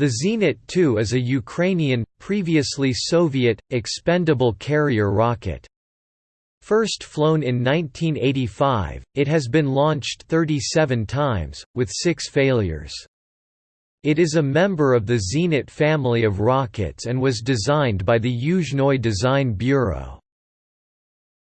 The Zenit 2 is a Ukrainian, previously Soviet, expendable carrier rocket. First flown in 1985, it has been launched 37 times, with six failures. It is a member of the Zenit family of rockets and was designed by the Yuzhnoye Design Bureau.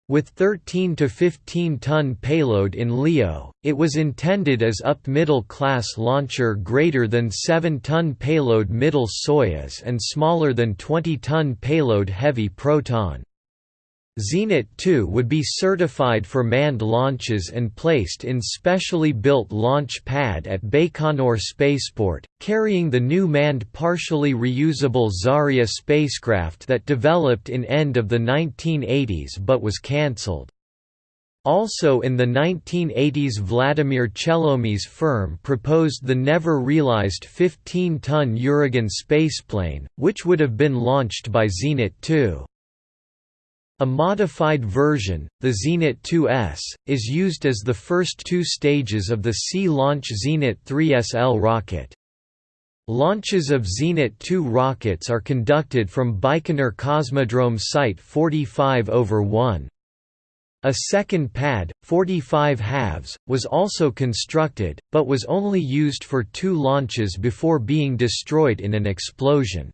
With 13 to 15 ton payload in LEO, it was intended as up middle class launcher greater than 7 ton payload middle Soyuz and smaller than 20 ton payload heavy Proton. Zenit 2 would be certified for manned launches and placed in specially built launch pad at Baikonur Spaceport, carrying the new manned partially reusable Zarya spacecraft that developed in end of the 1980s but was cancelled. Also in the 1980s Vladimir Chelomey's firm proposed the never-realized 15-ton Uragan spaceplane, which would have been launched by Zenit 2. A modified version, the Zenit 2S, is used as the first two stages of the Sea-Launch Zenit 3SL rocket. Launches of Zenit 2 rockets are conducted from Baikonur Cosmodrome Site 45 over 1. A second pad, 45 halves, was also constructed, but was only used for two launches before being destroyed in an explosion.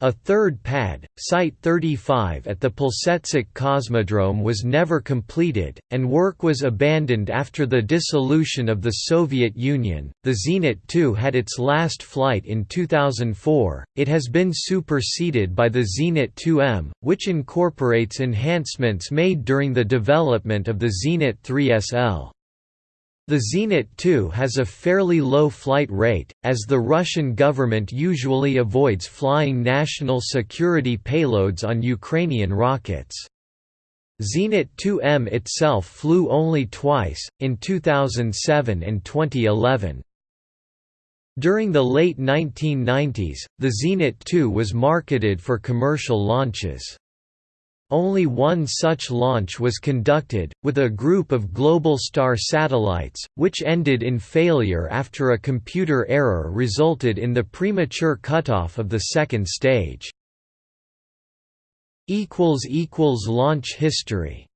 A third pad, Site 35 at the Plesetsk Cosmodrome was never completed, and work was abandoned after the dissolution of the Soviet Union. The Zenit 2 had its last flight in 2004. It has been superseded by the Zenit 2M, which incorporates enhancements made during the development of the Zenit 3SL. The Zenit 2 has a fairly low flight rate, as the Russian government usually avoids flying national security payloads on Ukrainian rockets. Zenit 2M itself flew only twice, in 2007 and 2011. During the late 1990s, the Zenit 2 was marketed for commercial launches. Only one such launch was conducted, with a group of Globalstar satellites, which ended in failure after a computer error resulted in the premature cutoff of the second stage. Launch history